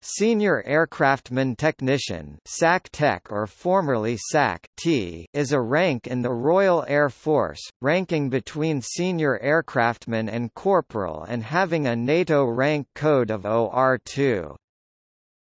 Senior Aircraftman Technician SAC Tech or formerly SAC T is a rank in the Royal Air Force, ranking between senior aircraftman and corporal and having a NATO rank code of OR2.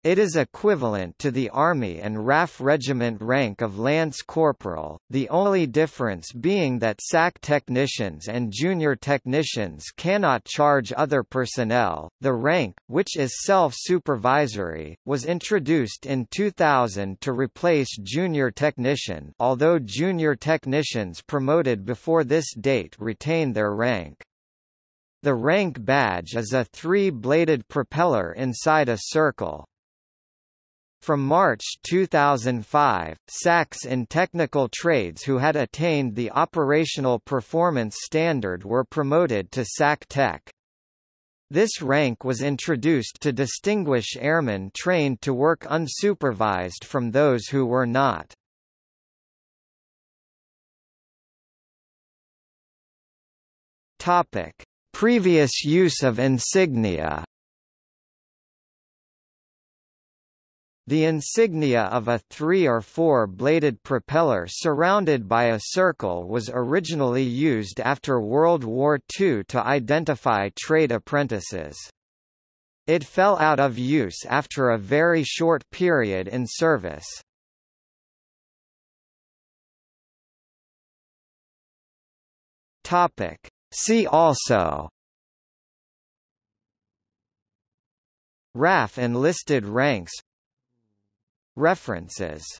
It is equivalent to the Army and RAF regiment rank of Lance Corporal, the only difference being that SAC technicians and junior technicians cannot charge other personnel. The rank, which is self-supervisory, was introduced in 2000 to replace junior technician although junior technicians promoted before this date retain their rank. The rank badge is a three-bladed propeller inside a circle. From March 2005, SACs in technical trades who had attained the operational performance standard were promoted to SAC Tech. This rank was introduced to distinguish airmen trained to work unsupervised from those who were not. Topic: Previous use of insignia The insignia of a three- or four-bladed propeller surrounded by a circle was originally used after World War II to identify trade apprentices. It fell out of use after a very short period in service. See also RAF enlisted ranks References